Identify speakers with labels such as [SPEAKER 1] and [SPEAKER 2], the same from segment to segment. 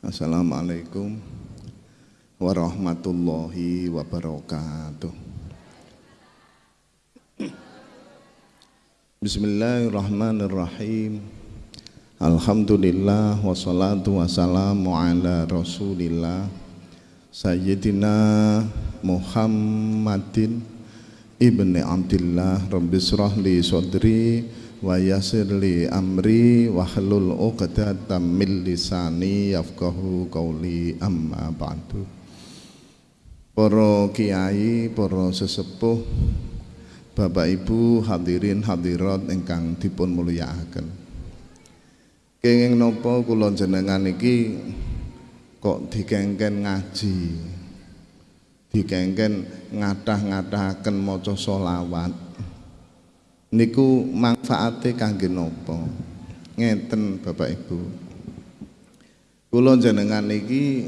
[SPEAKER 1] Assalamualaikum warahmatullahi wabarakatuh. Bismillahirrahmanirrahim. Alhamdulillah wassalatu wassalamu ala Rasulillah Sayyidina Muhammadin ibni Abdullah Rabbi li sodri wa yassir li amri wahlul 'uqdatam min lisani yafqahu qawli amma ba'du Para kiai, para sesepuh, Bapak Ibu hadirin hadirat ingkang dipun mulyakaken. Kenging napa kula jenengan iki kok dikengken ngaji. Dikengken ngathah-ngathahaken maca selawat niku manfaate kangge napa? Ngeten Bapak Ibu. Kula jenengan iki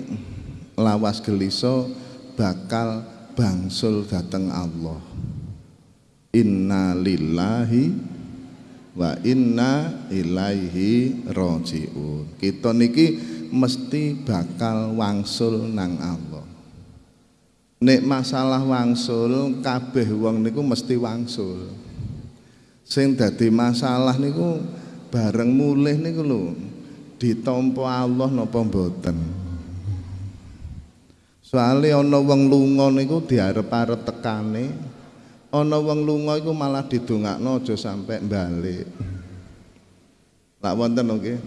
[SPEAKER 1] lawas gelisa bakal bangsul dateng Allah. Inna lillahi wa inna ilaihi rajiun. Kita niki mesti bakal wangsul nang Allah. Nek masalah wangsul kabeh wong niku mesti wangsul sing dadi masalah niku bareng mulih niku lho. Ditampa Allah napa mboten? Soalnya ana wong lunga niku diarep-arep tekane ana wong lunga iku malah didongakno aja sampe balik lak wonten nggih.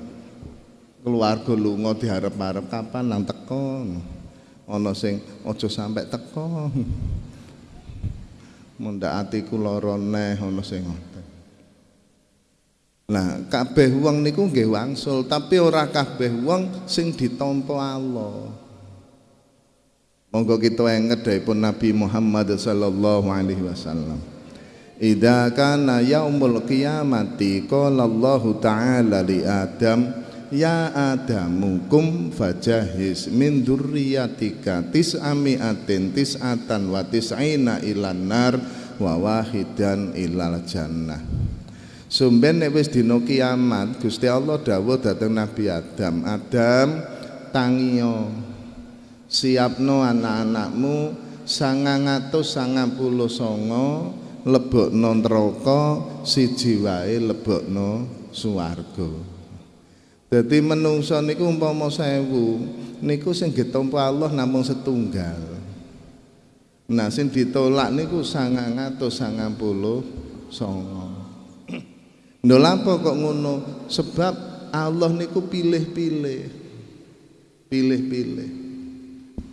[SPEAKER 1] Keluarga lunga diarep-arep kapan nang teko? Ana sing aja sampe teko. Mundak atiku lara neh ana sing Nah, kabeh wong niku nggih wangsul, tapi ora kabeh wong sing ditampa Allah. Monggo kita enget pun Nabi Muhammad sallallahu alaihi wasallam. Idza kana yaumul qiyamati qala Allah taala li Adam Ya Adamu kum fajahis min dzurriyyatika tis'ami'atin tis'atan wa tis'ina ilan nar wa wahidan ilal jannah Sumben nek wis dina kiamat, Gusti Allah dawuh dhateng Nabi Adam, Adam tangiyo siapno anak-anakmu 999 lebokno neraka siji wae lebokno swarga. Dadi menungsa niku umpama sewu niku sing ditampa Allah namung setunggal. Nah sing ditolak niku 999 Lho kok ngono? Sebab Allah niku pilih-pilih. Pilih-pilih.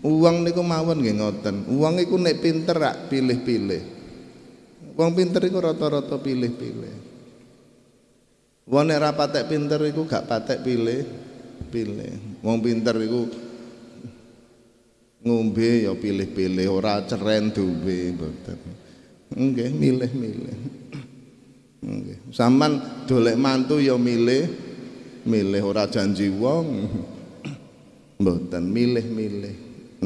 [SPEAKER 1] Uang niku mawon nggih ngoten. Uang iku nek pinter rak pilih-pilih. Wong pinter iku rata-rata pilih-pilih. Wong nek ra patek pinter iku gak patek pilih pilih. Wong pinter iku ngombe ya pilih-pilih ora ceren duwe mboten. Nggih milih-milih. Nggih. Saman dolek mantu ya milih, milih ora janji wong. Mboten milih-milih.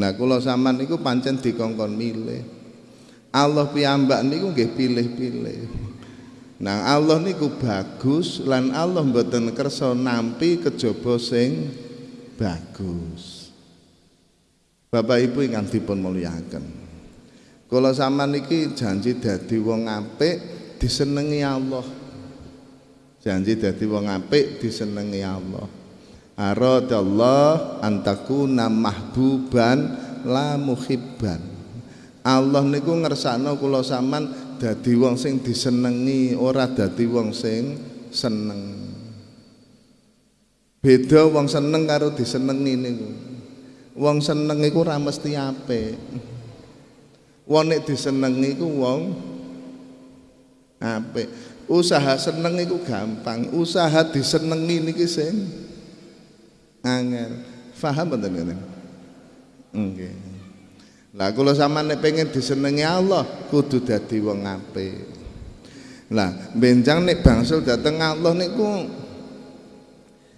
[SPEAKER 1] Nah, kula sampean niku pancen dikongkon milih. Allah piyambak niku nggih pilih-pilih. Nah, Allah niku bagus lan Allah mboten kersa nampi kejaba sing bagus. Bapak Ibu ingkang dipun mulyakaken. Kula sampean niki janji dadi wong apik disenengi Allah. Janji dadi wong apik disenengi Allah. Aradallah antakuna mahbuban la muhibban. Allah niku ngersakno kula sampean dadi wong sing disenengi ora dadi wong sing seneng. Beda wong seneng karo disenengi niku. Wong seneng iku ora mesti apik. Wong nek disenengi iku wong apik usaha seneng itu gampang. Usaha disenengi niki sing angel. Paham mboten ngene? Nggih. Lah kula sampeyan pengen disenengi Allah kudu dadi wong apik. Lah benjang nek bangsul dateng Allah niku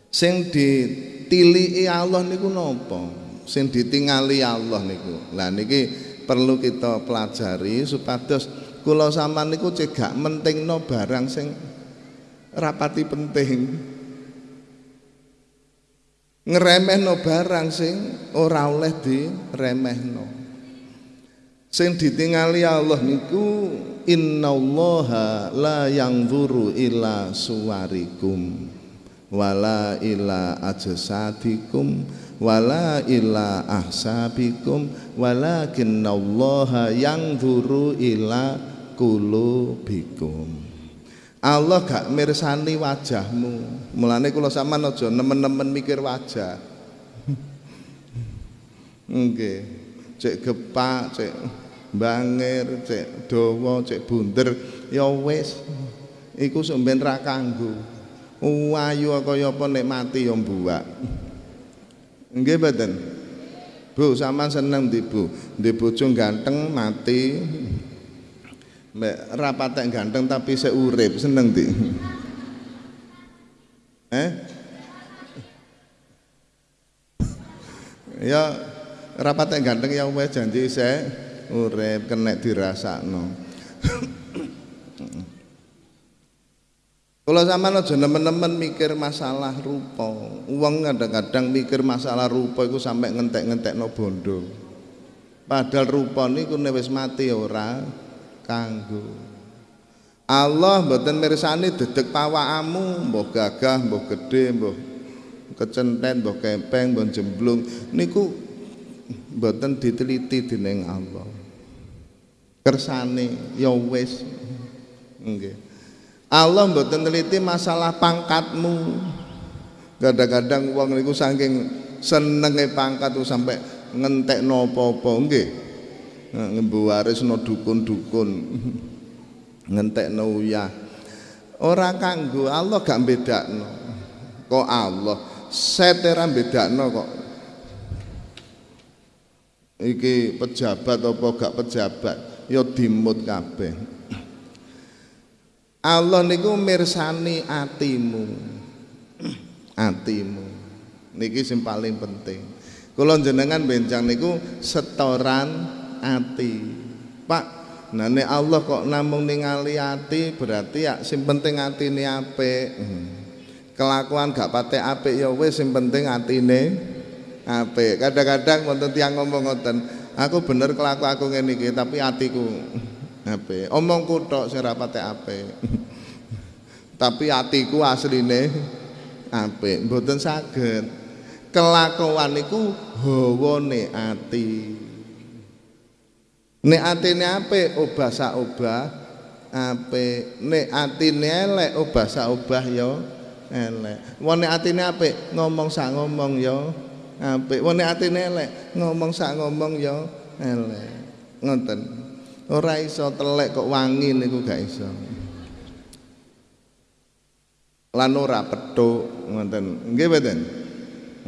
[SPEAKER 1] sing ditiliki Allah niku napa? Sing ditingali Allah niku. Lah niki perlu kita pelajari supados kula sampean niku cegak mentingno barang sing rapati penting. Ngremehno barang sing ora oleh diremehno. Sing ditingali Allah niku innallaha la yanzuru ila suwarikum wala ila ajsadikum wala ila ahsabikum walakinnallaha yanzuru ila kulubikum Allah gak mirsani wajahmu. Mulane kula sampean aja nemen-nemen mikir wajah. Nggih. Cek gepak, cek bangir, cek dawa, cek bunder, ya wis. Iku sampeyan ra kanggo. Ayu kaya apa nek mati ya mbuwak. Nggih mboten? Bu, sama seneng di Bu. Di bojo ganteng mati, Mbak rapatek ganteng tapi saya urip seneng di. Eh? Ya rapatek ganteng ya wes janji saya urip kena dirasakno. Kalau sama aja nemen-nemen mikir masalah rupa. Uang kadang-kadang mikir masalah rupa itu sampai ngentek-ngentek no bondo. Padahal rupa ini wis mati ora kanggo Allah mboten mirsani dedek pawakamu mbah gagah mbah gedhe mbah kecenten mbah kempeng mbah jemblung niku mboten diteliti dening Allah kersane ya wis nggih Allah mboten teliti masalah pangkatmu. Kadang-kadang wong niku saking senenge pangkat tuh sampai ngentek apa-apa nggih. Ngembuwarisno dukun-dukun ngentekno uyah. Ora kanggo Allah gak bedakno kok Allah? Setera bedakno kok. Iki pejabat apa gak pejabat? Ya dimut kabeh Allah niku mirsani atimu. Atimu. Niki sing paling penting. Kula jenengan benjang niku setoran ati. Pak nah nek Allah kok namung ningali ati berarti ya sing penting atine apik. Hmm. kelakuan gak patek apik ya wis sing penting atine apik. Kadang-kadang wonten tiyang ngomong ngoten aku bener kelaku aku ngene iki tapi atiku apik omongku tok sing ora patek apik tapi atiku asline apik mboten saged kelakuan niku hawane ati Nek atine apik obah sak obah apik. Nek atine elek obah sak obah ya elek. Nek atine apik ngomong sak ngomong ya apik. Nek atine elek ngomong sak ngomong ya elek. Ngoten. Ora iso telek kok wangi niku gak iso. Lan ora petuk ngoten. Nggih mboten?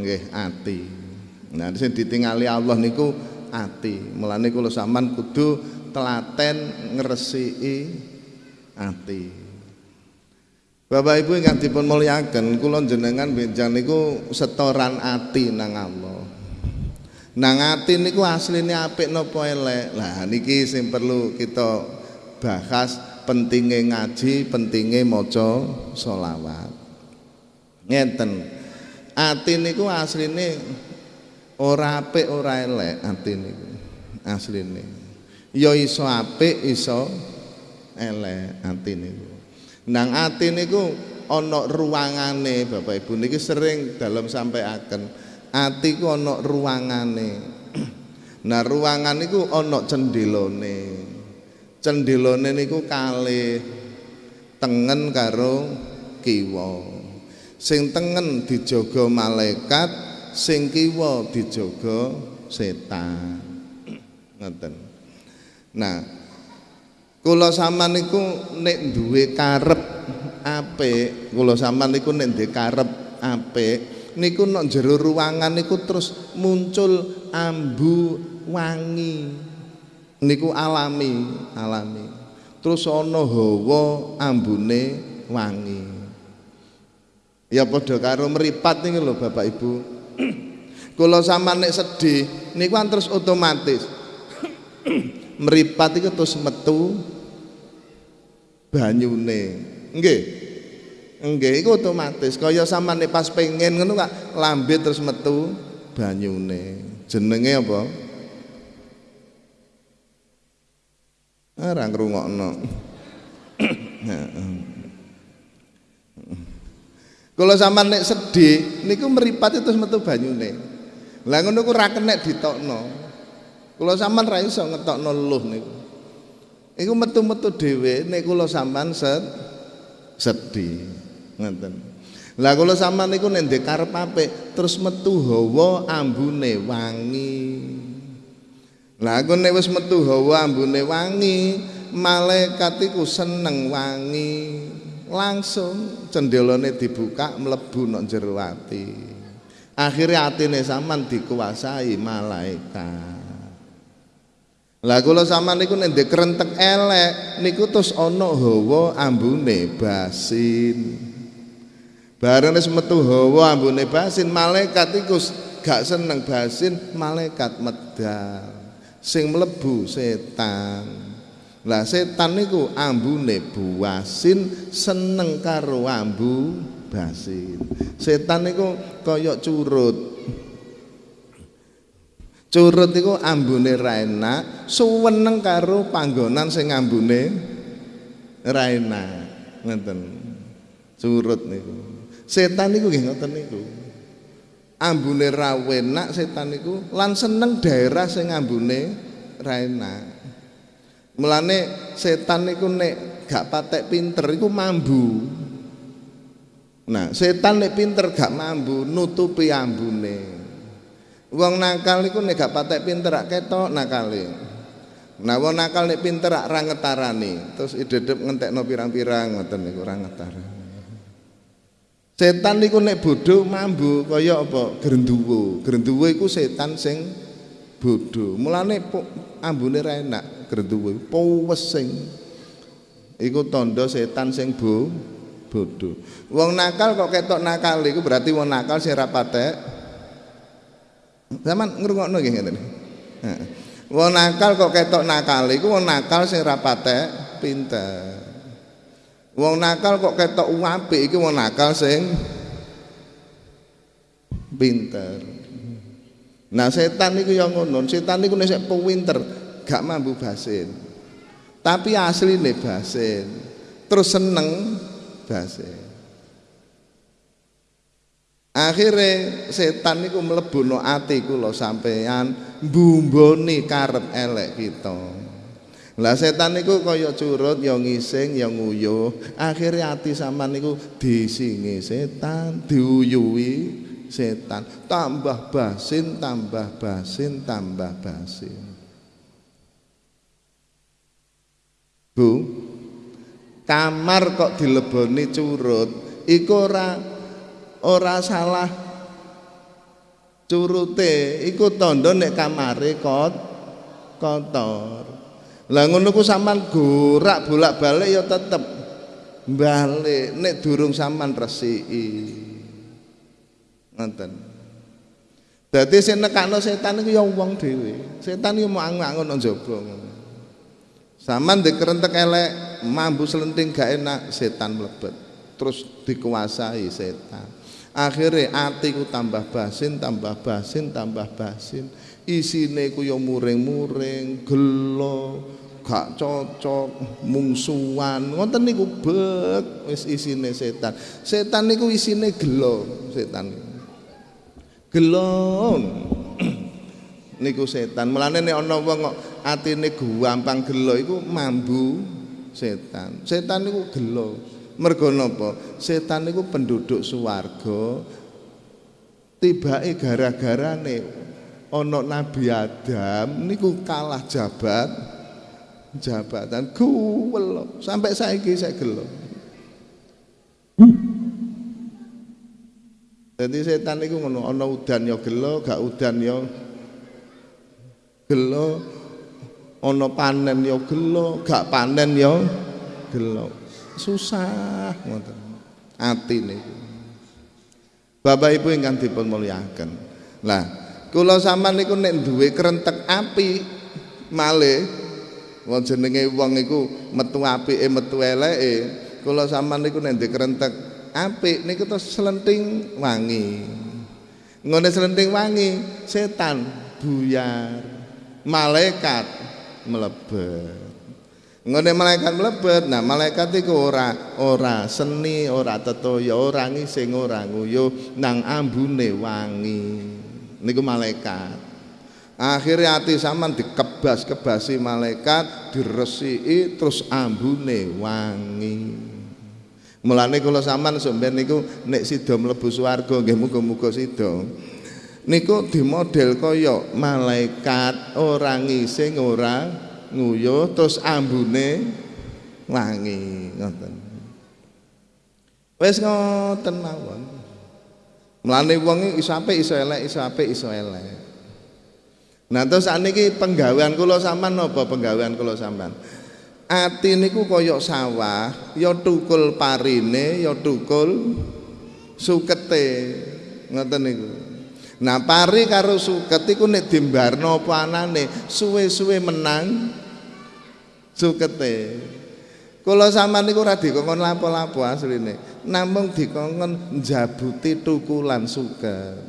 [SPEAKER 1] Nggih ati. Nah sing ditingali Allah niku ati. Mulane kula sampean kudu telaten ngresiki ati. Bapak Ibu ingkang dipun mulyaken, kula jenengan benjang niku setoran ati nang Allah. Nang ati niku asline apik napa elek. Lah niki sing perlu kita bahas pentingnya ngaji, pentingnya maca sholawat. Ngeten. Ati niku asline ora apik ora elek atine asline ya iso apik iso elek atine nang ati niku ana ruangane Bapak Ibu niki sering dalam sampaiaken ati ku ana ruangane. Nah ruangan niku ana cendelone cendelone niku kalih tengen karo kiwa. Sing tengen dijaga malaikat sing kiwa dijaga setan. Ngoten. Nah kula sampean niku nek duwe karep apik kula sampean niku nek duwe karep apik niku nek jero ruangan niku terus muncul ambu wangi. Niku alami alami. Terus ana hawa ambune wangi. Ya padha karo meripat niku lho Bapak Ibu. Kula sampean nek sedih niku kan terus otomatis. Meripat itu terus metu banyune. Nggih. Nggih, iku otomatis. Kaya sampean pas pengen ngono kak lambe terus metu banyune. Jenenge apa? Ora ngrungokno. Kalau sampean nek sedih niku meripat terus metu banyune. Lah ngono ku ra kenek ditokno. Kula sampean ra iso ngetokno luh niku. Iku metu-metu dhewe nek kula sampean sedih. Ngoten. Lah kula sampean niku ndek karep apik terus metu hawa ambune wangi. Lah aku nek wis metu hawa ambune wangi, malaikat iku seneng wangi. Langsung cendelane dibuka mlebu nang jero ati. Akhire atine sampean dikuasai malaikat. Lah kula sampean niku nek krentek elek niku terus ana hawa ambune basin. Bareng wis metu hawa ambune basin, malaikat iku gak seneng basin, malaikat medal. Sing mlebu setan. Lah setan niku ambune buasin seneng karo ambu basin. Setan niku kaya curut. Curut iku ambune ra enak, suweneng karo panggonan sing ambune ra enak. Ngoten. Curut niku. Setan niku nggih ngoten niku. Ambune ra setan lan seneng daerah sing ambune ra enak. Mulane setan niku nek gak patek pinter iku mambu. Nah, setan nek pinter gak mambu nutupi ambune. Wong nakal niku nek gak patek pinter rak ketok nakale. Nah wong nakal nek pinter ra ngetarani, terus idedep ngentekno pirang-pirang ngoten niku. Setan niku nek bodho mambu kaya apa? Grenduwo. Grenduwo iku setan sing bodho. Mulane ambune ra enak grenduwo. Powesing. Iku tanda setan sing bo bodho. Wong nakal kok ketok nakal iku berarti wong nakal sing ra patek Zaman ngrungokno nggih ngeten. Heeh. Wong nakal kok ketok nakal iku wong nakal sing ra patek pinter. Wong nakal kok ketok apik iki wong nakal sing pinter. Nah setan niku yang ngono, setan niku nek pinter gak mambu basin. Tapi asline basin. Terus seneng basin. Akhire setan niku mlebu no ati kula sampean mbumboni karep elek kita. Lah setan niku kaya curut ya ngising ya nguyuh. Akhire ati sampean niku disingi setan, diuyuhi setan. Tambah basin, tambah basin, tambah basin. Bu, kamar kok dileboni curut, iku ora ora salah curute iku tandha nek kamare kot kotor lah ngono ku sampean gorak bolak-balik ya tetep balik. Nek durung sampean resiki. Ngoten. Dadi sing nekakno setan iku ya wong dhewe. Setan iku mau nang jaba sampean dikerentek elek mambu selenting gak enak setan mlebet. Terus dikuasai setan. Akhirnya atiku tambah basin tambah basin tambah basin isine ku ya muring-muring gelo gak cocok mungsuan ngoten niku bet wis isine setan. Setan niku isine gelo setan. Gelo. Niku setan. Mulane nek ana wong kok atine gampang gelo iku mambu setan. Setan niku gelo. Mergo napa? Setan niku penduduk swarga tibake gara-garane ana Nabi Adam niku kalah jabat jabatan guwel sampai saiki saya gelo. Jadi setan niku ngono ana udan ya gelo, gak udan ya gelo, ana panen ya gelo, gak panen ya gelo. Susah ngoten ati niku. Bapak Ibu ingkang dipun mulyakaken lah kula sampean niku nek duwe krentek api malih wong jenenge wong iku metu apike metu eleke kula sampean niku nek krentek apik niku terus selenting wangi. Ngene selenting wangi setan buyar malaikat melebet ngene malaikat melebet nah malaikat iku ora ora seni ora tetoya ora ngising ora nguyuh nang ambune wangi niku malaikat. Akhirnya hati saman dikebas kebasi malaikat diresiki terus ambune wangi. Mulane kula sampean sampeyan niku nek sida mlebu swarga nggih muga-muga sida. Niku di model kaya malaikat ora ngising ora nguyuh terus ambune wangi ngoten. Wis ngoten mawon mlane wong iso apik iso elek iso apik iso elek Nah terus saniki penggawean kula sampean napa penggawean kula sampean? Ati niku kaya sawah, ya tukul parine, ya tukul sukete. Ngoten niku. Nah pari karo suket iku nek dimbarno apa anane, suwe-suwe menang sukete. Kula sampean niku ora dikongkon lapo-lapo asline. Namung dikongkon njabuti tukulan suket.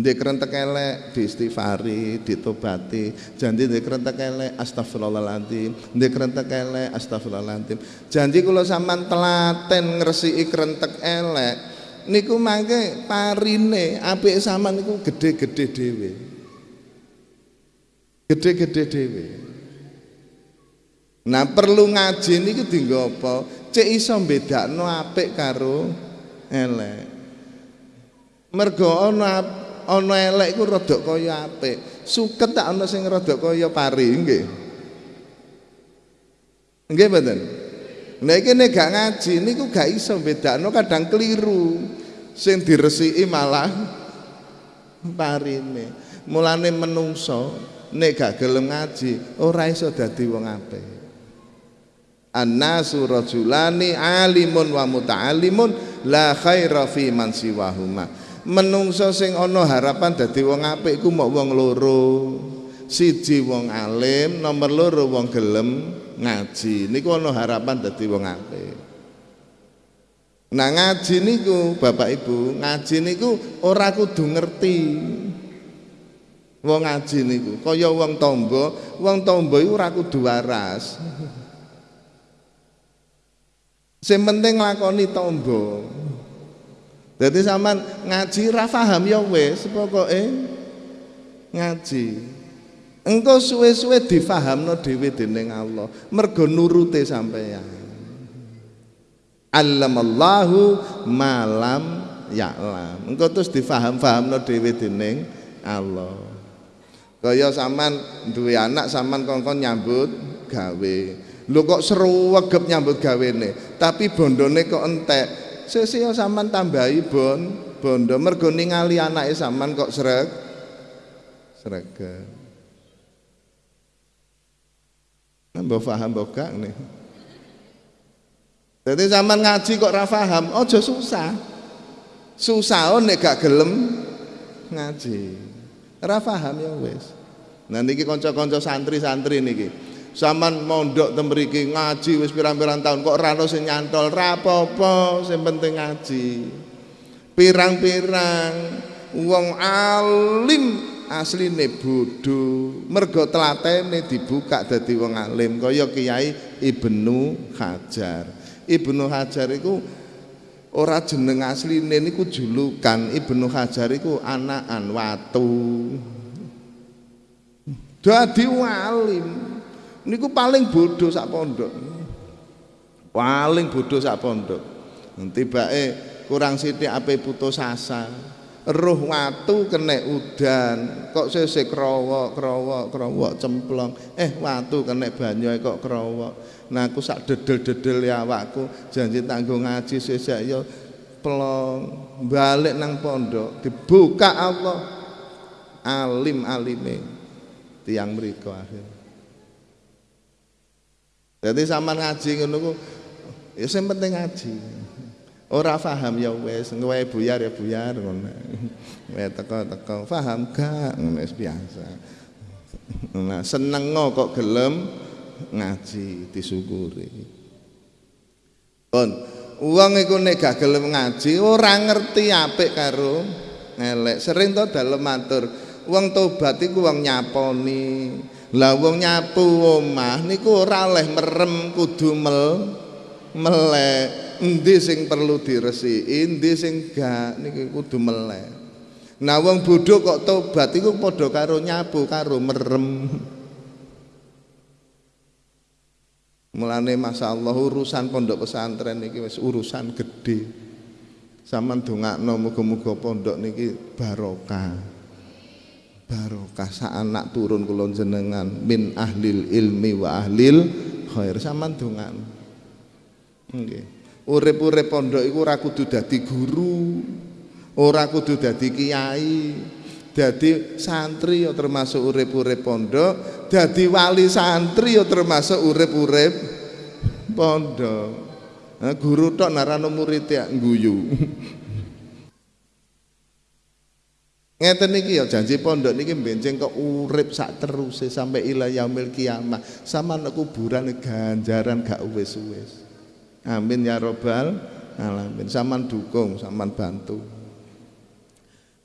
[SPEAKER 1] Ndek kerentek elek diistighfari, ditobati. Janji ndek kerentek elek astagfirullahaladzim. Ndek kerentek elek astagfirullahaladzim. Janji kula sampean telaten ngresiki kerentek elek niku mangke parine apik sampean niku gede-gede dhewe. Gede-gede dhewe. Nah perlu ngaji niku dienggo apa? Cek iso bedakno apik karo elek. Mergo ana ana elek iku rada kaya apik. Suket tak ana sing rada kaya pari nggih. Nggih mboten? Nek iki nek gak ngaji niku gak iso bedakno kadang keliru. Sing diresiki malah parine. Mulane menungso nek gak gelem ngaji ora iso dadi wong apik. Annasu rajulani alimun wa muta'allimun la khaira fi man siwahuma. Menungso sing ana harapan dadi wong apik iku mok wong loro. Siji wong alim nomor loro wong gelem ngaji. Niku ana harapan dadi wong apik. Nah ngaji niku Bapak Ibu ngaji niku ora kudu ngerti. Wong ngaji niku kaya wong tombo wong tombo iku ora kudu waras sing penting nglakoni tombo jadi sampean ngaji ra paham ya wis pokoke ngaji. Engko suwe-suwe difahamno dhewe dening Allah. Mergo nurute sampeyan. Allamallahu malam ya'lam. Engko terus difaham-fahamno dhewe dening Allah. Kaya sampean duwe anak sampean kongkon nyambut gawe. Lho kok seru wegep nyambut gawene, tapi bondone kok entek sesi sampean tambahi bon bondo mergo ningali anake sampean kok sreg srege nambah paham mbok gak nih Jadi zaman ngaji kok ra paham, aja susah. Susah oh, nek gak gelem ngaji. Ra paham ya wis. Nah niki kanca-kanca santri-santri niki. Zaman mondok temriki ngaji wis pirang-pirang tahun kok rano sing nyantol rapopo sing penting ngaji. Pirang-pirang wong alim asline bodho mergo telatene dibuka dadi wong alim kaya Kiai Ibnu Hajar. Ibnu Hajar iku ora jeneng asline niku julukan Ibnu Hajar iku anakan watu. Dadi alim niku paling bodoh sak pondok. Paling bodoh sak pondok. Tibake kurang sithik ape putus asa. Roh watu kena udan. Kok sesek krowok krowok krowok cemplong. Eh watu kena banyu kok krowok. Nah aku sak dedel-dedel ya awakku. Janji tanggung ngaji sesek ya plong. Balik nang pondok dibuka Allah. Alim alime tiang mriko akhir jadi sama ngaji ngono ku ya sing penting ngaji. Ora paham ya wis, kowe buyar ya buyar ngono. Kowe teko-teko paham gak ngono biasa. Nah, seneng kok gelem ngaji disyukuri. Pun Wong iku nek gak gelem ngaji ora ngerti apik karo elek. Sering to dalem matur, wong tobat iku wong nyaponi. Lah wong nyapu omah niku ora oleh merem kudu mel melek. Endi sing perlu diresiki, endi sing gak niki kudu melek. Nah wong bodho kok tobat iku padha karo nyapu karo merem. Mulane masyaallah urusan pondok pesantren niki wis urusan gede. Saman dongakno muga-muga pondok niki barokah. Barokah anak turun kula jenengan min ahlil ilmi wa ahlil khair saman dongakno. Nggih. Urip-urip pondok iku ora kudu dadi guru, ora kudu dadi kiai. Dadi santri ya termasuk urip-urip pondok, dadi wali santri ya termasuk urip-urip pondok. Nah, guru tok narano murid ya guyu. Ngeten niki ya janji pondok niki benceng kok urip sak teruse sampai ila yaumil kiamah. Sama nek kuburan ganjaran gak wis-wis. Amin ya robbal alamin. Saman dukung, saman bantu.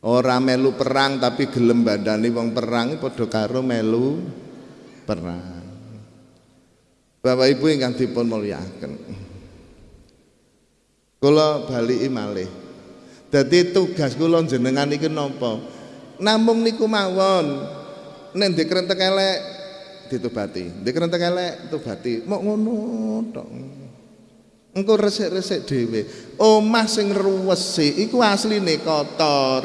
[SPEAKER 1] Ora melu perang tapi gelem badani wong perang padha karo melu perang. Bapak Ibu ingkang dipun mulyakaken. Kula bali malih. Dadi tugas kula jenengan iki napa? Namung niku mawon. Nek ndek krentek elek ditobati. Ndek krentek elek tobati. Mok ngono tok. Engko resik-resik dhewe. Omah sing ruwesi iku asline kotor.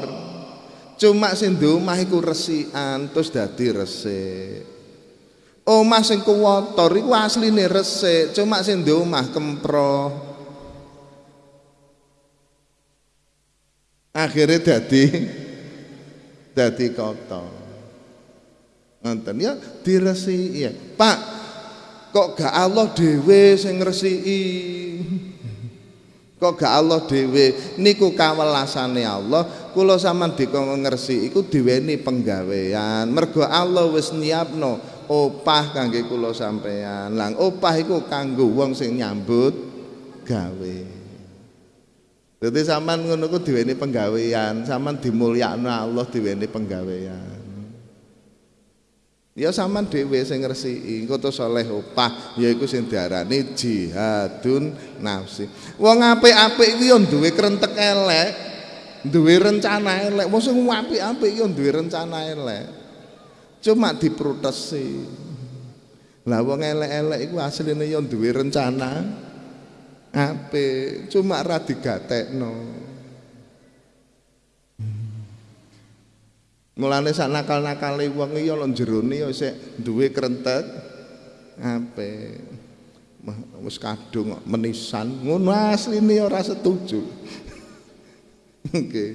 [SPEAKER 1] Cuma sing omah iku resikan terus dadi resik. Omah sing kuwotor iku asline resik, cuma sing omah kempro. Akhirnya dadi dadi kotor. Ngoten ya diresiki ya. Pak, kok gak Allah dhewe sing ngresiki? Kok gak Allah dhewe niku kawelasane Allah, kula sampean dikon ngersi iku diweni penggawean. Mergo Allah wis nyiapno opah kangge kula sampean. Lang opah iku kanggo wong sing nyambut gawe. Dadi sampean ngono ku diweni penggawean, sampean dimulyakno Allah diweni penggawean. Ya sampean dhewe sing ngresiki, to saleh opah yaiku sing diarani jihadun nafsi. Wong apik-apik iki ya duwe krentek elek, duwe rencana elek. Wong sing apik-apik ya duwe rencana elek. Cuma diprotesi. Lah wong elek-elek iku asline ya duwe rencana apik, cuma ra digatekno. Mulane sak nakal-nakale wong iki ana jerone ya sik duwe krentek apik. Wis kadung menisan, ngono asline ora setuju. Nggih.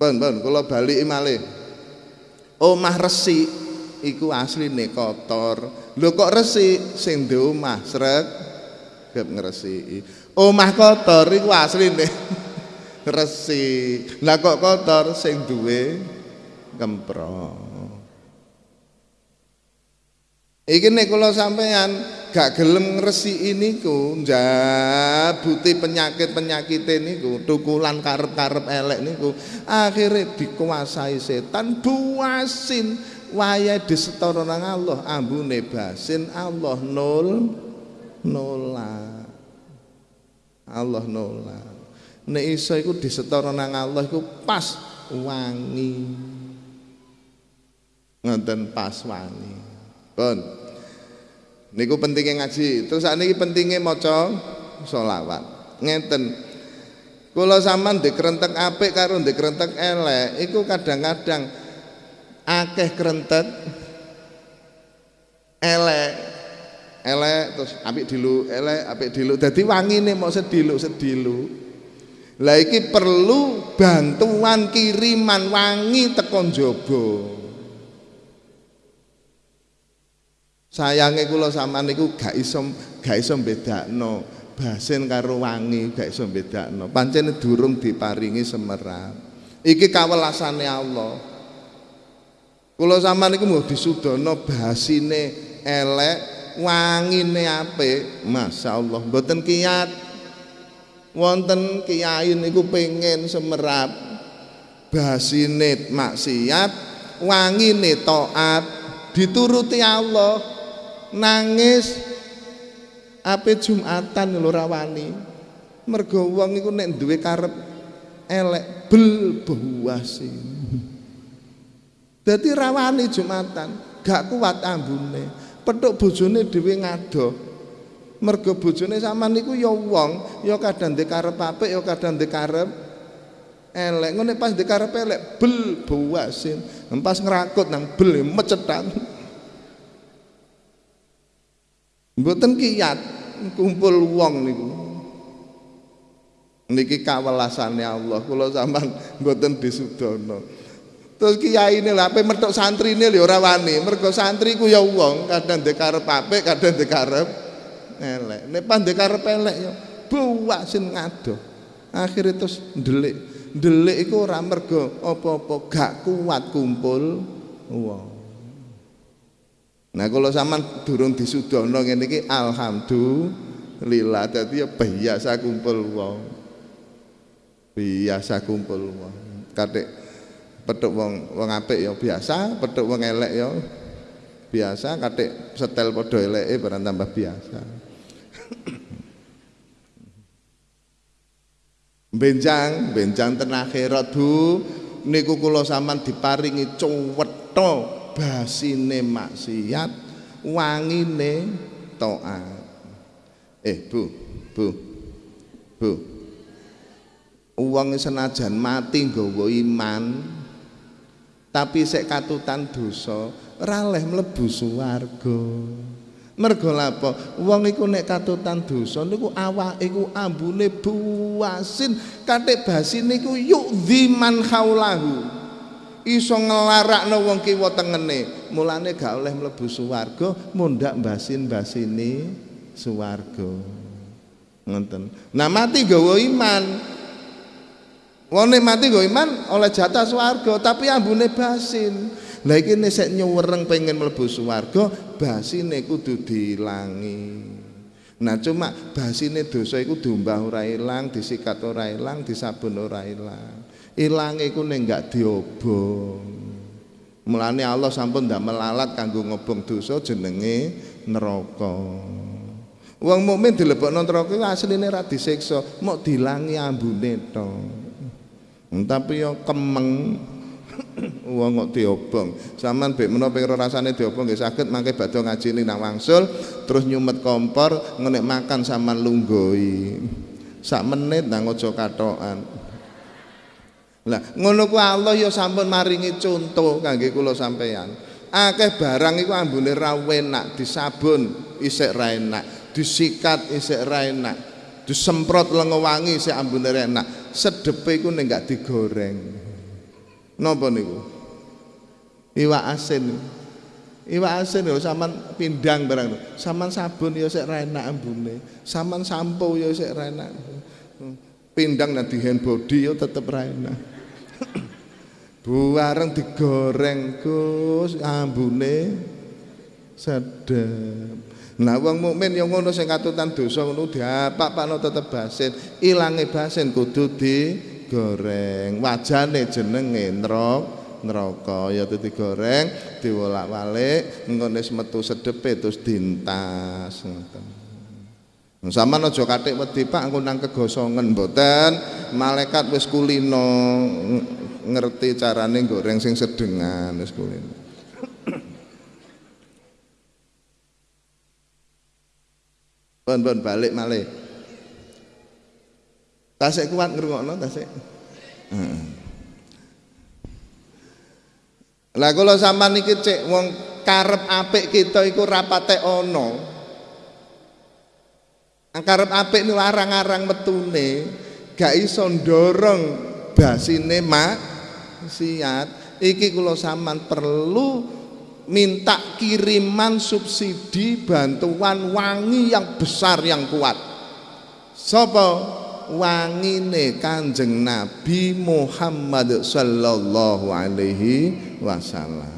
[SPEAKER 1] Pun pun kula bali malih. Omah resik iku asline kotor. Lho kok resik sing ndek omah srek gep ngresiki. Omah kotor iku asline resik. Lah kok kotor sing duwe kempro. Iki nek kula sampean gak gelem ngresiki niku, njabuti penyakit-penyakit niku, tukulan karep-karep elek niku, akhirnya dikuasai setan buasin waya disetara nang Allah, ambune basin Allah nol nolak. Allah nolak. Nek iso iku disetara nang Allah iku pas wangi. Ngoten pas wangi. Pun. Niku pentingnya ngaji. Terus sakniki pentingnya maca selawat. Ngeten. Kula sampean ndek krentek apik karo ndek krentek elek, iku kadang-kadang akeh krentek elek elek terus apik dilu elek apik dilu dadi wangine mau sedilu sedilu lah iki perlu bantuan kiriman wangi tekon jaba. Sayange kula sampean niku gak iso gak iso bedakno basin karo wangi gak iso bedakno. Pancen durung diparingi semerap. Iki kawelasane Allah. Kula sampean niku mau disudono basine elek, wangine apik. Masyaallah mboten kiat. Wonten kiai niku pengen semerap. Basine maksiat wangine taat. Dituruti Allah. Nangis. Ape Jumatan lho rawani mergo wong iku nek duwe karep elek bel buasi dadi rawani Jumatan. Gak kuat ambune petuk bojone dhewe ngadoh. Mergo bojone sampean niku ya wong ya kadang ndek karep apik ya kadang ndek karep elek. Ngene pas ndek karep elek bel buasin pas ngerakut nang bel mecetan mboten kiyat kumpul wong niku. Niki kawelasane Allah. Kula sampean mboten disudono terus kiai ini lah mertok santri ini ora wani. Mergo santri ku ya wong kadang ndek karep apik kadang ndek karep elek. Nek pandhe karep elek ya buwasin ngadoh. Akhirnya terus ndelik. Ndelik iku ora mergo apa-apa gak kuat kumpul wong. Nah kalau zaman durung disudono ngene iki alhamdulillah dadi ya biasa kumpul wong. Biasa kumpul wong. Katik petuk wong wong apik ya biasa, petuk wong elek ya biasa, katik setel padha eleke barang tambah biasa. benjang benjang ten akhirat Bu. Niku kula sampean diparingi cuwetha basine maksiat wangine taat eh Bu Bu Bu. Uang senajan mati nggawa iman tapi sek katutan dosa ora leh mlebu swarga. Mergo lapo wong iku nek katutan dosa niku awake iku ambune buasin katik basin niku yuk man haulahu iso nglarakno wong kiwa tengene. Mulane gak oleh mlebu swarga mundak basin-basine swarga. Ngoten. Nah mati gawa iman wong mati gawa iman oleh jatah swarga tapi ambune basin lah iki sek nyuwereng pengen mlebu swarga, basine kudu dilangi. Nah cuma basine dosa iku diumbah ora ilang, disikat ora ilang, disabun ora ilang. Ilang iku nek enggak diobong. Mulane Allah sampun ndak melalat kanggo ngobong dosa jenenge neraka. Wong mukmin dilebokno neraka asline ra disiksa, mok dilangi ambune to. Tapi yo kemeng. Wong kok diobong. Sampean bek menapa ping rasane diobong nggih saged mangke badhe ngaji nang wangsul terus nyumet kompor ngenek makan sampean lunggoi. Sak menit nang aja katokan. Lah ngono ku Allah ya sampun maringi contoh kangge kula sampeyan. Akeh barang iku ambune ra enak disabun isik ra enak disikat isik ra enak disemprot lengo wangi isik ambune enak sedepe iku nek gak digoreng Napa niku? Iwak asin. Iwak asin ya sampean pindang barang. Sampean sabun ya sik enak ambune. Sampean sampo ya sik enak. Pindang nanti hand body ya tetep enak. Buareng digoreng Gus ambune sedep. Nah wong mukmin yang ngono sing katutan dosa ngono diapak-pakno tetep basin. Ilange basin kudu di digoreng. Wajane jenenge neraka ya digoreng diwolak-walik engko wis metu sedepe terus dintas ngoten. Sama aja katik wedi Pak engko nang kegosongen mboten. Malaikat wis kulino ngerti carane goreng sing sedengan wis kulino Pun pun balik malih Tasik kuat ngrungokno tasik. Heeh. Lah kula sampean iki cek wong karep apik kita iku rapate ana. Karep apik niku arang-arang metune, gak iso ndorong basine siat. Iki kula sampean perlu minta kiriman subsidi bantuan wangi yang besar yang kuat. Sopo? wangine Kanjeng Nabi Muhammad sallallahu alaihi wasallam.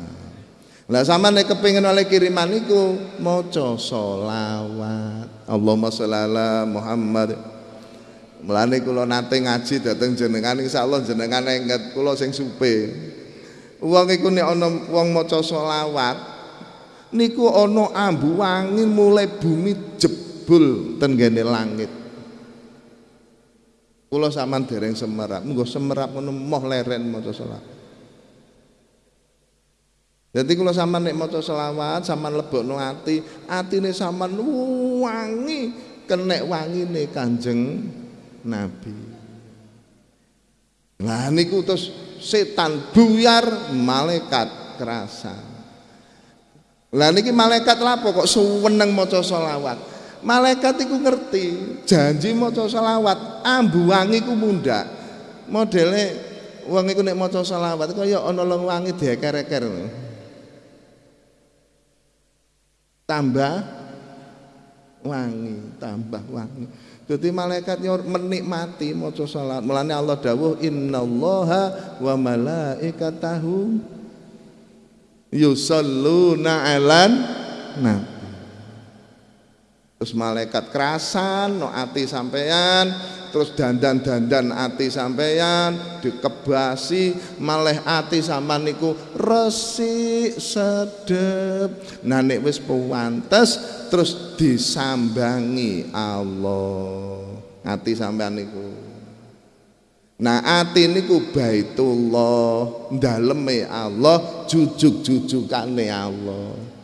[SPEAKER 1] Lah sama nek kepengin oleh kiriman iku maca selawat. Allahumma sholli ala Muhammad. Mulane kula nate ngaji dhateng jenengan insyaallah jenengan engket kula sing supe. Wong iku nek ana wong maca selawat niku ana ambu wangi mulai bumi jebul ten langit. Kula sampean dereng semerap, monggo semerap ngono moh leren maca selawat. Jadi kalau sama nek maca selawat, sama lebokno ati, atine sama wangi, kenek wangine Kanjeng Nabi. Nah niku terus setan buyar malaikat kerasa. Lah niki malaikat lapo kok suweneng maca selawat. Malaikat iku ngerti janji maca selawat ambu wangi ku mundhak. Modele wong iku nek maca selawat kaya ana long wangi dieker-eker tambah wangi, tambah wangi. Jadi malaikat menikmati maca salat. Mulane Allah dawuh innallaha wa malaikatahu yusalluna 'alan nabi. Terus malaikat kerasan no ati sampean terus dandan-dandan ati sampeyan dikebasi malih ati sampean niku resik sedep. Nah nek wis terus disambangi Allah. Ati sampean niku. Nah ati niku baitullah daleme Allah jujuk-jujukane Allah.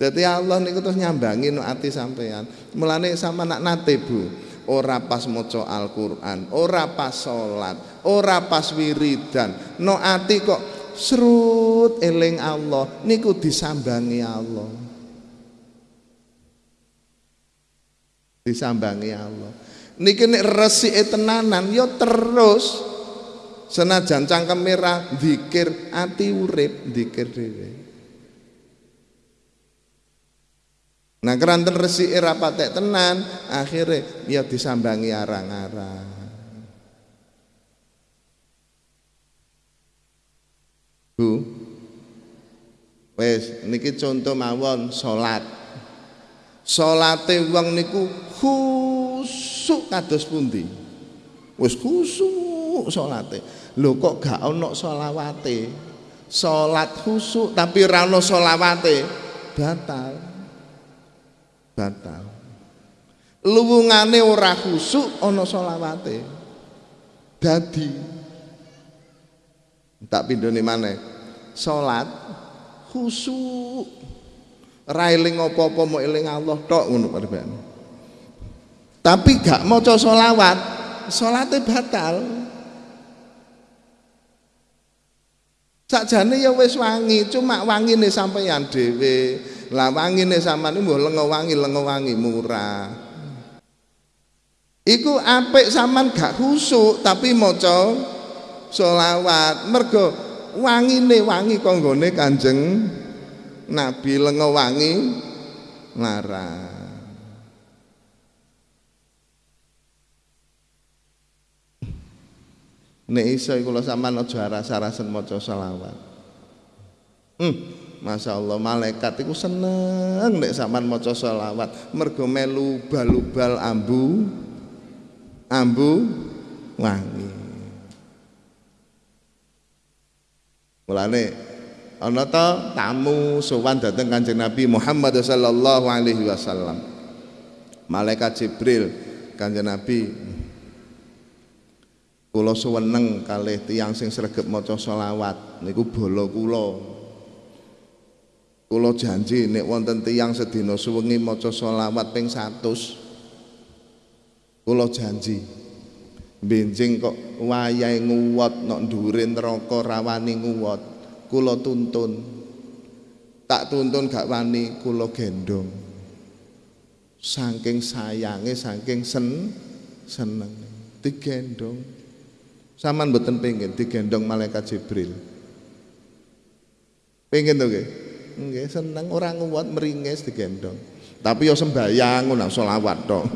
[SPEAKER 1] Jadi Allah niku terus nyambangi no ati sampean mulane sama nak nate Bu ora pas maca Al-Qur'an, ora pas salat, ora pas wiridan. No ati kok serut eling Allah niku disambangi Allah. Disambangi Allah. Niki nek resike tenanan ya terus senajan cangkem merah zikir ati urip zikir dhewe. Nah keranten resiki ra patek tenan, akhirnya ya disambangi arang-arang. Bu. Wes niki contoh mawon salat. Salate wong niku khusuk kados pundi? Wis khusuk salate. Lho kok gak ana selawate? Salat khusuk tapi ra ana selawate batal batal. Luwungane ora khusuk ana selawate. Dadi. Tak pindhone maneh. Salat khusuk. Ra eling apa-apa mau eling Allah tok ngono perbane tapi gak maca selawat salate batal. Sakjane ya wis wangi cuma wangine sampeyan dhewe lah wangine sampean mbuh lengo wangi lengo wangi murah. Iku apik sampean gak khusuk tapi maca selawat. Mergo wangine wangi konggone Kanjeng Nabi lengo wangi larang. Nek iso kula sampean aja rasa-rasen maca selawat. Hmm. Masya Allah malaikat itu seneng nek sampean maca selawat mergo melu bal-bal ambu ambu wangi. Mulane ana ta tamu sowan dhateng Kanjeng Nabi Muhammad sallallahu alaihi wasallam. Malaikat Jibril Kanjeng Nabi kula suweneng kalih tiyang sing sregep maca selawat niku bala kula Kula janji nek wonten tiyang sedina suwengi maca selawat ping 100. Kula janji. Benjing kok wayahe nguwat nok dhuwure neraka rawani nguwat. Kula tuntun. Tak tuntun gak wani kula gendong. Saking sayange, saking sen seneng digendong. Saman mboten pengen digendong malaikat Jibril. Pengen to nggih? Nggih, seneng ora nguwat meringis digendong. Tapi yo sembayang ngono selawat tok.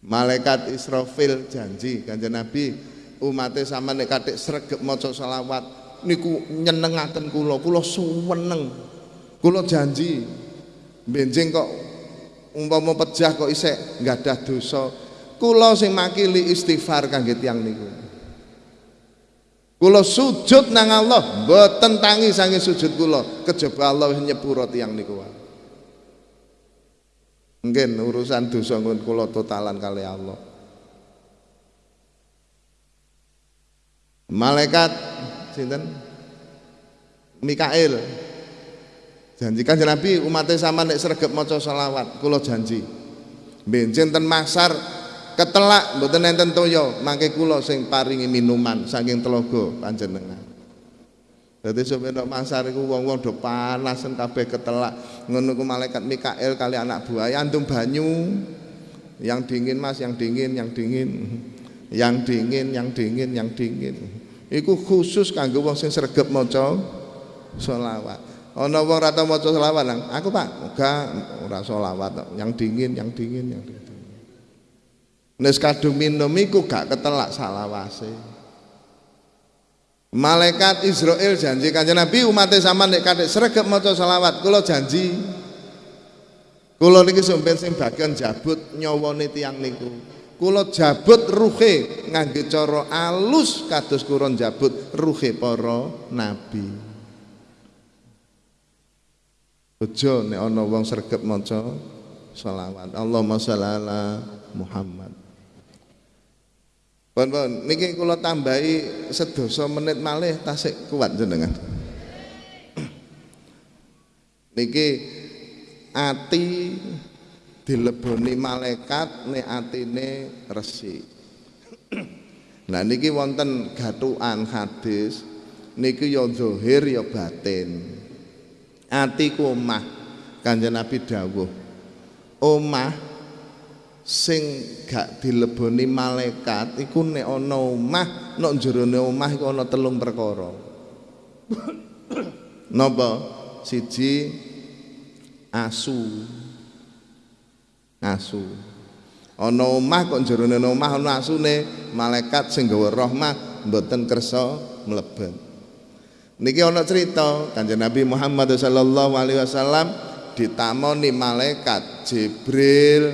[SPEAKER 1] Malaikat Israfil janji Kanjeng Nabi umate sama nek katik sregep maca selawat niku nyenengaken kula, kula suweneng. Kula janji benjing kok umpama pejah kok isek ada dosa kula sing makili istighfar kangge tiyang niku kula sujud nang Allah mboten tangi sange sujud kula. Kejaba Allah nyepuro tiyang niku mungkin urusan dosa kula totalan kali Allah. Malaikat sinten? Mikail. Janji kan Nabi umatnya sama nek sregep maca selawat kula janji. Benjen ten masar ketelak mboten enten toya mangke kula sing paringi minuman saking telaga panjenengan. Dadi sampe nek masar iku wong-wong do panasen kabeh ketelak. Ngono ku malaikat Mikail kali anak buah antum banyu. Yang dingin Mas yang dingin yang dingin. Yang dingin yang dingin yang dingin. Iku khusus kanggo wong sing sregep maca selawat. Ana wong ora tau maca selawat nang. Aku Pak, enggak ora selawat yang dingin, yang dingin, yang dingin. Nes kadung minum iku gak ketelak salawase. Malaikat Israel janji kanjeng Nabi umat sama nek kadek sregep maca selawat, kula janji. Kula niki sampeyan sing bagian jabut nyawane tiyang niku. Kula jabut ruhe ngangge cara alus kados kuron jabut ruhe para nabi. Ojo nek ana wong sregep maca selawat. Allahumma shalli ala Muhammad. Pun pun niki kula tambahi sedoso menit malih tasik kuat jenengan. niki ati dileboni malaikat nek atine resik. Nah niki wonten gatukan hadis niki ya zahir ya batin atiku omah kanjeng Nabi dawuh omah sing gak dileboni malaikat iku nek ana omah nek jerone omah iku ana telung perkara. Napa? Siji asu. Asu. Ana omah kok jerone omah ana asune malaikat sing gawa rahmah mboten kersa mlebet. Niki ana cerita Kanjeng Nabi Muhammad sallallahu alaihi wasallam ditamoni malaikat Jibril.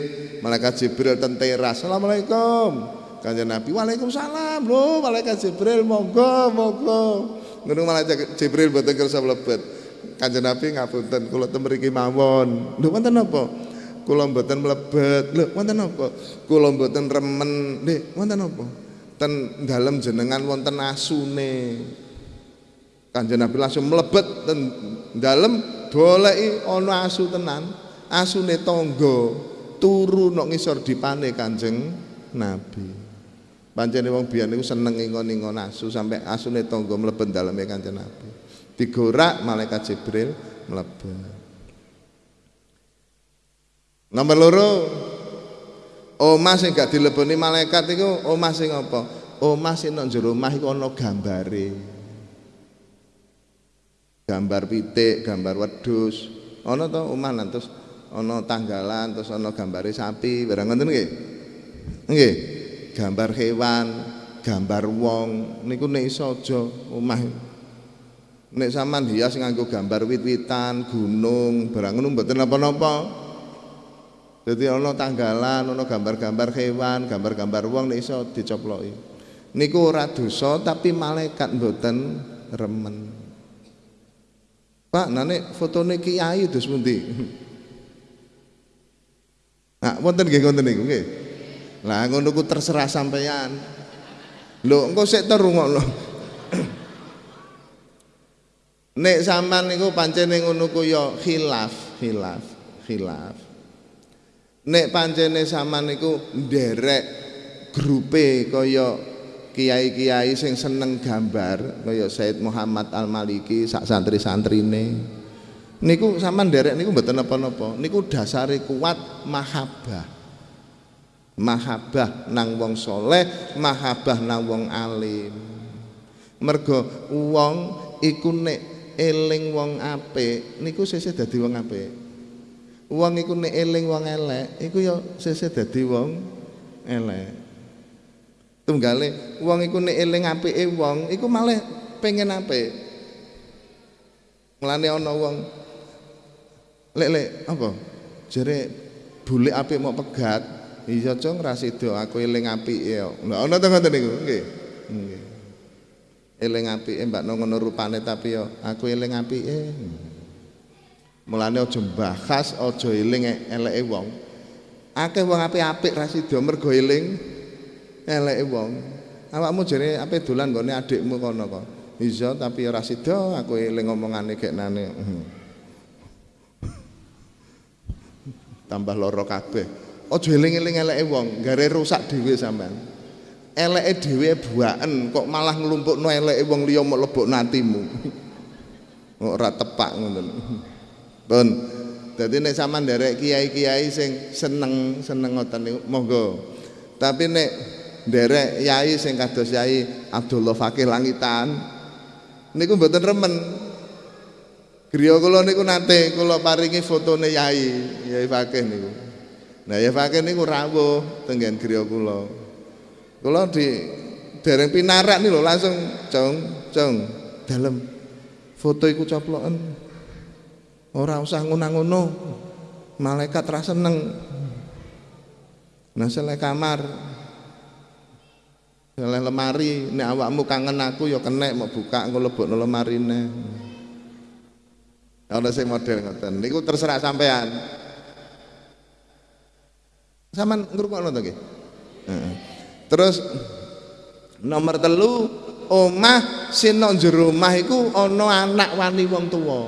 [SPEAKER 1] Malaikat Jibril ten teras. Assalamualaikum. Kanjeng Nabi Waalaikumsalam. Lho, malaikat Jibril monggo monggo. Ngono malaikat Jibril boten kersa mlebet. Kanjeng Nabi ngapunten kula ten mriki mawon. Lho wonten napa? Kula mboten mlebet. Lho wonten napa? Kula mboten remen. Nggih, wonten napa? Ten dalem jenengan wonten asune. Kanjeng Nabi langsung melebet dan dalam boleh ono asu tenan, asune tonggo turu nok ngisor dipane Kanjeng Nabi. Pancene wong biyen niku seneng ingon-ingon asu sampai asune tonggo mlebet daleme Kanjeng Nabi. Digorak malaikat Jibril mlebet. Nomor loro Omah sing gak dileboni malaikat iku omah sing apa? Omah sing nang jero omah gambare gambar pitik, gambar wedhus. Ana to omah terus ana tanggalan terus ana gambare sapi, barang ngoten nggih. Nggih. Gambar hewan, gambar wong niku nek iso aja omah. Nek sampean hias nganggo gambar wit-witan, gunung, barang ngono mboten napa-napa. Jadi ana tanggalan, ana gambar-gambar hewan, gambar-gambar wong nek iso dicoploki. Niku ora dosa tapi malaikat mboten remen. Pak, nane fotone kiai terus pundi? Nah, wonten nggih wonten niku nggih. Lah ngono ku terserah sampeyan. Lho, engko sik terungokno. Nek sampean niku pancene ngono ku ya khilaf, khilaf, khilaf. Nek pancene sampean niku nderek grupe kaya kiai-kiai sing seneng gambar kaya Said Muhammad Al Maliki sak santri-santrine niku sampean derek niku mboten napa-napa. Niku dasare kuat mahabbah. Mahabbah nang wong soleh mahabbah nang wong alim. Mergo wong iku nek eling wong apik niku sesuk dadi wong apik. Wong iku nek eling wong elek iku ya sesuk dadi wong elek. Tunggale wong iku nek eling apike wong iku malah pengen apik. Mulane ana wong lek lek apa? Jere bulik apik mau pegat iya cung ra sida aku eling apike yo lha ana to ngoten niku? Nggih. Nggih. Eling apike mbak ngono rupane tapi yo aku eling apike. Mulane aja mbahas aja eling eleke wong. Akeh wong apik-apik ra sida mergo eling eleke wong. Awakmu jare ape dolan nggone adikmu kono kok. Iya tapi ora sida aku eling omongane geknane tambah loro kabeh. Aja eling-eling eleke wong gare rusak dhewe sampean. Eleke dhewe buaken kok malah nglumpukno eleke wong liya mok lebok nantimu ora tepak ngoten. Pun dadi nek sampean nderek kiai-kiai sing seneng seneng ngoten niku monggo. Tapi nek nderek yai sing kados yai Abdullah Fakih Langitan niku mboten remen Griya kula niku nate kula paringi fotone Yai, Yai Fakih niku. Nah, Yai Fakih niku rawuh tenggen griya kula. Kula di dereng pinarak lho langsung cong cong dalem foto iku coploken. Ora usah ngono-ngono. Malaikat ra seneng. Nah, selek kamar. Selek lemari, nek awakmu kangen aku ya kenek mau buka engko lebokno lemarine. Ana sing model ngoten. Niku terserah sampean. Saman ngrungokno to nggih? Terus nomor telu omah sing nang jero omah iku ana anak wani wong tuwa.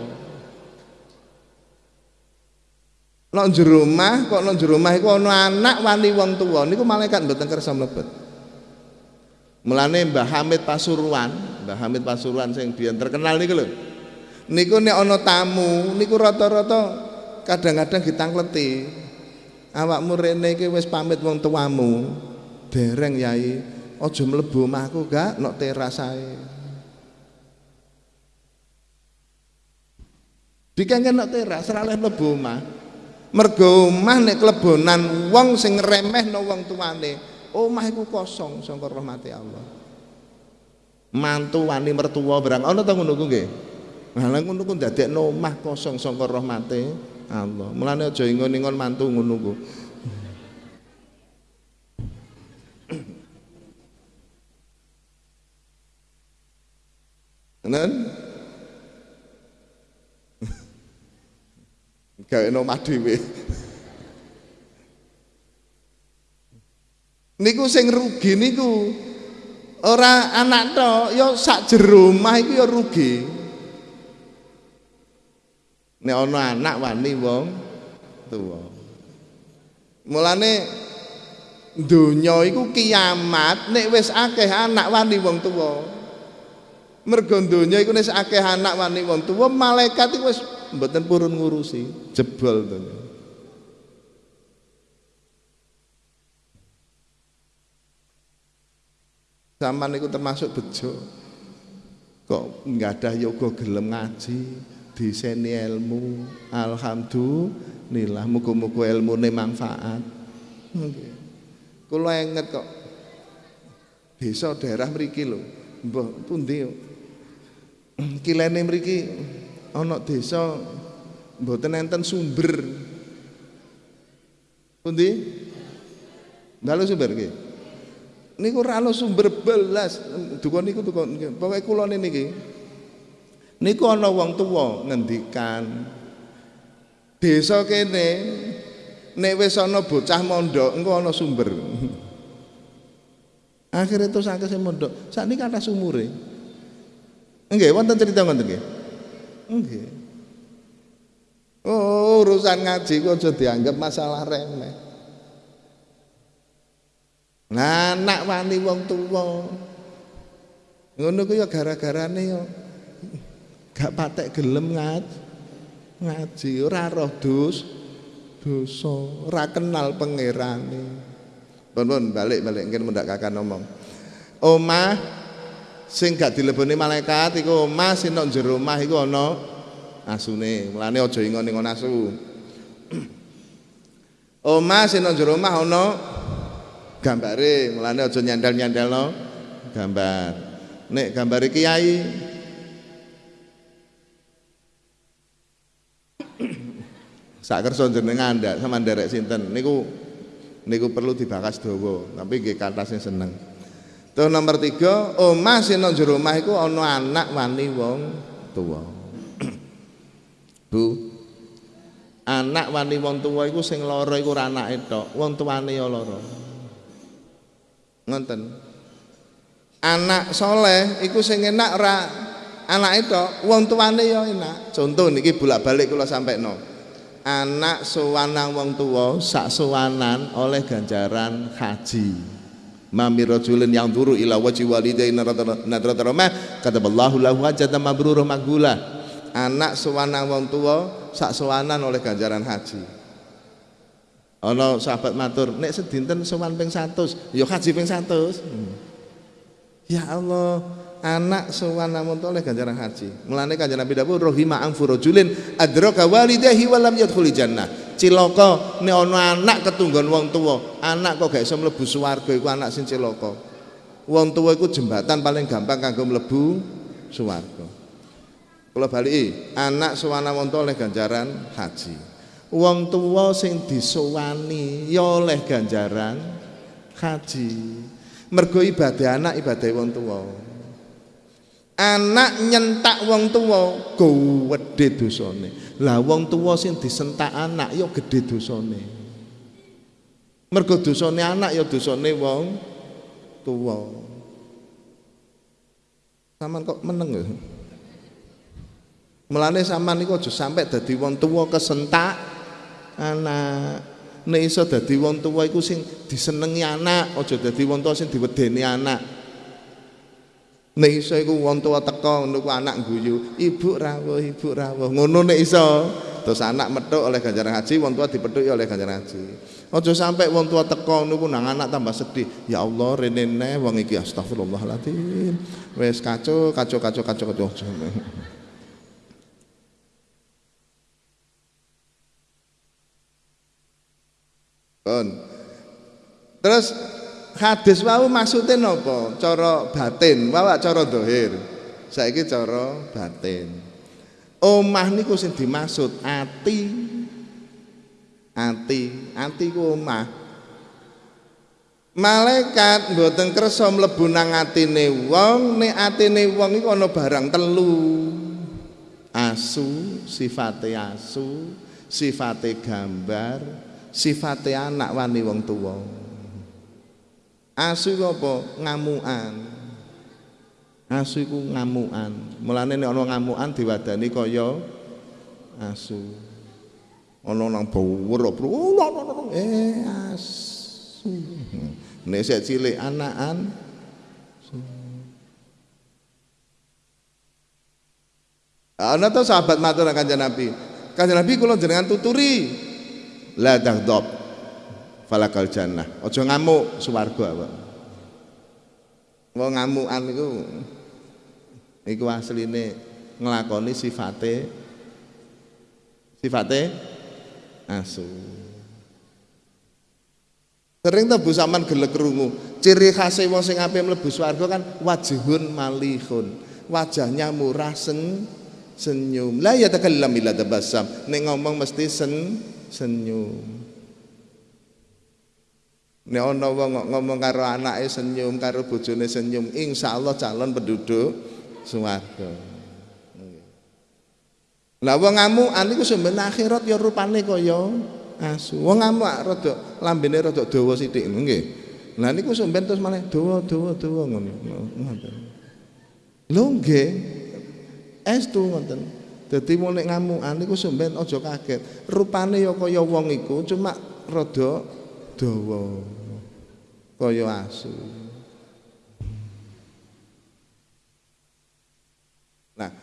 [SPEAKER 1] Nang jero omah kok nang jero omah iku ana anak wani wong tuwa niku malaikat mboten kersa mlebet. Mulane Mbah Hamid Pasuruan, Mbah Hamid Pasuruan sing biyen terkenal niku lho niku nek ana tamu niku rata-rata kadang-kadang ditangkleti. Awakmu rene iki wis pamit wong tuamu. Dereng yai. Aja mlebu omahku gak nok teras ae. Dikengken nok teras ora oleh mlebu omah. Mergo omah nek klebonan wong sing ngremehno wong tuane omah iku kosong sangka rahmati Allah. Mantu wani mertua barang ana ta ngono ku nggih Malah ngono ku ndadekno omah kosong saka rahmate Allah. Mulane aja ingon-ingon mantu ngono ku. Nen? Gawe omah dhewe. Niku sing rugi niku ora anak tok, ya sak jero omah iku ya rugi. Nek ana anak wani wong tuwa. Mulane donya iku kiamat nek wis akeh anak wani wong tuwa. Mergo donya iku nek akeh anak wani wong tuwa malaikat iku wis mboten purun ngurusi jebol donya. Zaman itu termasuk bejo kok nggak ada yoga gelem ngaji diseni ilmu. Alhamdulillah muga-muga ilmune manfaat. Nggih kula inget kok desa daerah mriki lho. Mbah pundi kilene mriki ana desa mboten enten sumber. Pundi? Dalu sumber nggih niku ana sumber belas. Dukun niku dukun. Pokoke kula niki niku ana wong tuwa ngendikan desa kene nek wis ana bocah mondok engko ana sumber. Akhirnya terus akeh sing mondok sakniki kathah sumure nggih wonten cerita ngoten nggih. Nggih. Oh urusan ngaji kok aja dianggap masalah remeh. Nah, anak wani wong tuwa. Ngono ku ya gara-garane ya gak patek gelem ngaji ngaji ora roh dus dosa ora kenal pangerane. Pun balik balik mungkin mendak kakak ngomong omah sing gak dileboni malaikat iku omah sing nang jero omah iku ana asune. Mulane aja ingon-ingon asu. Omah sing nang jero omah ana gambare. Mulane aja nyandal-nyandalno gambar. Nek gambare kiai sak kersa jenengan ndak sama nderek sinten niku niku perlu dibakas dawa tapi nggih kathah seneng Terus nomor tiga, omah sing nang jero omah iku ana anak wani wong tuwa. Bu. Anak wani wong tuwa iku sing lara iku ora anake tok, wong tuwane ya lara. Ngoten. Anak soleh iku sing enak ora anake tok, wong tuwane ya enak. Contoh niki bolak-balik kula sampekno. Anak sowanang wong tuwa sak sowanan oleh ganjaran haji. Mami rajulin yang turu ila wajhi walidayhi nadrata rahmah kataballahu lahu hajatan mabrurah makbulah anak sewanang wong tua sak sewanan oleh ganjaran haji ana sahabat matur nek sedinten sowan ping 100 ya haji ping 100 hmm. ya Allah anak sewanang wong tua oleh ganjaran haji. Mulane kanjeng Nabi dawuh rahima anfu rajulin adraka walidayhi wa lam yadkhuli jannah. Cilaka nek ana anak ketunggon wong tua anak kok gak iso mlebu swarga iku anak sing cilaka. Wong tua iku jembatan paling gampang kanggo mlebu swarga. Kula baliki anak suwana wong tua oleh ganjaran haji. Wong tua sing disowani ya oleh ganjaran haji. Mergo ibadah anak ibadah wong tua anak nyentak wong tua gede dosane lah wong tua sing disentak anak ya gede dosane. Mergo dosane anak ya dosane wong tua. Saman kok meneng ya? Mulane sampean niku aja sampe dadi wong tua kesentak anak. Nek iso dadi wong tua iku sing disenengi anak, aja dadi wong tua sing diwedeni anak. Nek iso iku wong tua teko ngono anak guyu, ibu rawuh, ibu rawuh. Ngono nek iso. Terus anak metuk oleh ganjaran haji, wong tua dipethuki oleh ganjaran haji. Aja sampai wong tua teko niku nang anak tambah sedih. Ya Allah rene ne wong iki astagfirullahaladzim. Wis kacau, kacau, kacau, kacau, kacau. Kon. Terus hadis wau maksudnya napa? Cara batin, wawa cara dohir. Saiki cara batin. Omah niku sing dimaksud ati. Ati, ati ku omah. Malaikat mboten kersa mlebu nang atine wong, nek atine wong iku ana barang telu. Asu, sifate asu, sifate gambar, sifate anak wani wong tuwa. Asu apa? Ngamukan. Asu iku ngamukan. Mulane nek ana ngamukan diwadani kaya asu. Ana nang bawer eh asu. Nek sik cilik anakan Ana to sahabat matur kanjeng Nabi. Kanjeng Nabi kula jenengan tuturi la taghdab falakal jannah. Aja ngamuk swarga apa wong ngamukan iku iku asline nglakoni sifate sifate asu. Sering bu sampean gelek krungu. Ciri khas wong sing ape mlebu swarga kan wajhun malihun. Wajahnya murah sen senyum. La ya takallam illa tabassam. Nek ngomong mesti sen senyum Nek ana wong ngomong karo anake senyum, karo bojone senyum, insyaallah calon penduduk swarga. Lah wong ngamukan iku sampeyan akhirat ya rupane kaya asu. Wong ngamuk rada lambene rada dawa sithik nggih. Lah niku sampeyan terus malah dawa dawa dawa ngono. Ngoten. Lho nggih. Estu ngoten. Dadi mulai ngamukan niku sampeyan aja kaget. Rupane ya kaya wong iku cuma rada dawa kaya asu. Nah,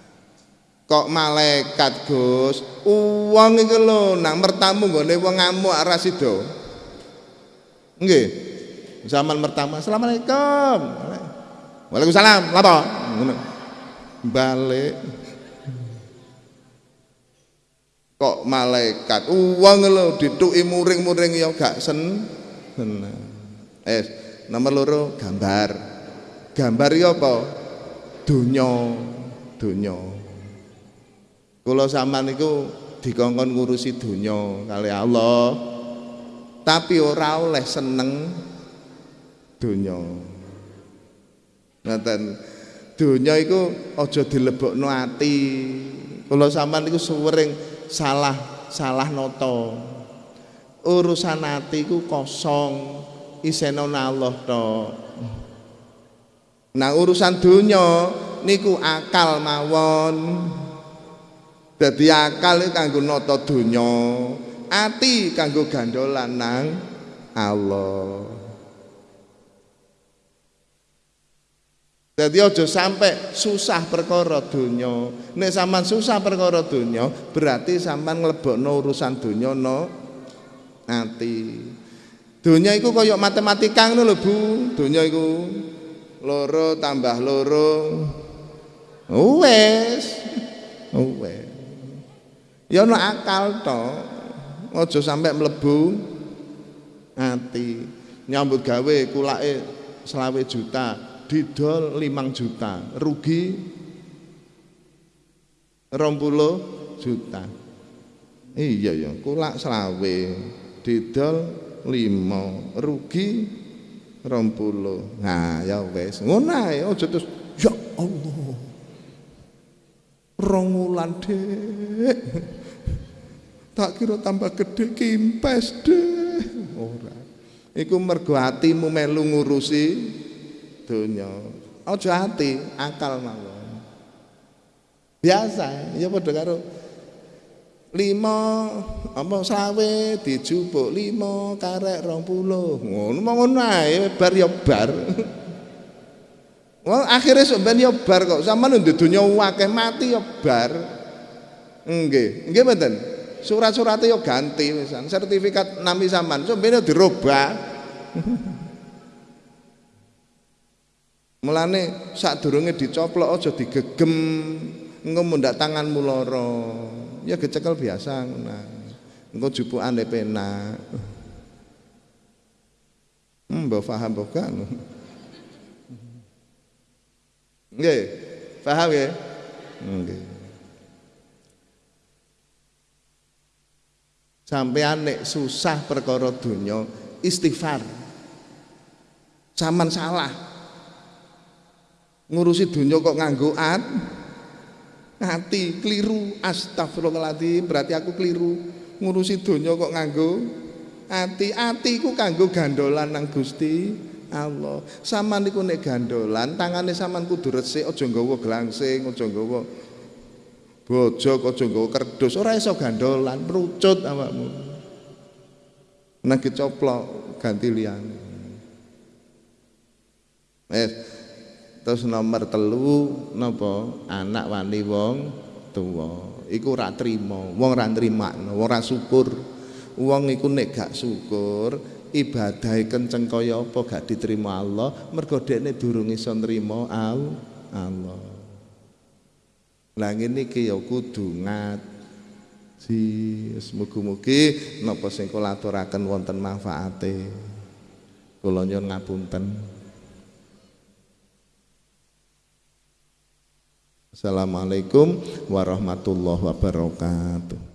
[SPEAKER 1] kok malaikat Gus, uang iki lho nang mertamu nggone wong ngamuk ora sida. Nggih. Zaman pertama, Assalamualaikum. Waalaikumsalam. Lapa? Balik. Kok malaikat uang lho dituki muring-muring ya gak sen. Bener. Eh, nomor loro gambar. Gambar iki apa? Donya, donya. Kula sampean niku dikongkon ngurusi dunia kali Allah tapi ora oleh seneng dunia ngaten dunia itu aja dilebokno ati kalau sampean iku suwering salah salah noto urusan ati iku kosong iseno Allah tok nah urusan dunia niku akal mawon Dadi akal itu kanggo nata donya, ati kanggo gandolan nang Allah. Jadi aja sampai susah perkara donya. Nek sampean susah perkara donya, berarti sampean nglebokno urusan donya no ati. Donya iku kaya matematika ngono lho, Bu. Donya iku loro tambah loro. Wes. Wes. Ya ana akal to. Aja sampai mlebu ati. Nyambut gawe kulake selawe juta, didol 5 juta, rugi 20 juta. Iya ya, kulak selawe, didol 5, rugi 20. Nah, ya. Ngono ae aja terus ya Allah. Rong wulan dek. Tak kira tambah gede kimpes deh. Ora. Iku mergo atimu melu ngurusi donya. Aja ati, akal mawon. Biasa, ya padha karo lima apa sawe dijupuk lima karek rong puluh. Ngono mau ngono ae bar ya bar. Wah akhirnya sebenarnya ya bar kok. Sama nih dunia wakeh mati ya bar. Enggak enggak betul surat-suratnya yo ganti misal sertifikat nami sampean. Sebenarnya dirubah. Mulane saat durungnya dicoplok aja digegem. Engko mundak tanganmu loro ya kecekel biasa nah engko jupukan penak. Hmm mbok paham mbok paham ya nggih. Sampean nek susah perkara donya istighfar. Saman salah. Ngurusi donya kok nganggo at ati keliru. Astagfirullahaladzim berarti aku keliru. Ngurusi donya kok nganggo ati atiku kanggo gandolan nang Gusti Allah. Saman niku nek gandolan tangane saman kudu resik aja nggawa glangsing aja nggawa bojok aja nggawa kerdus. Ora iso gandolan merucut awakmu. Nek coplok ganti liyane. Eh terus nomor telu napa anak wani wong tuwa iku ora trima wong ora nrimakno wong ora syukur wong iku nek gak syukur ibadah kenceng kaya apa gak diterima Allah mergo dekne durung iso nrimo Allah Lah ngene iki ya kudu ngaji. Mugi-mugi napa sing kula aturaken wonten manfaate. Kula nyuwun ngapunten. Assalamualaikum warahmatullahi wabarakatuh.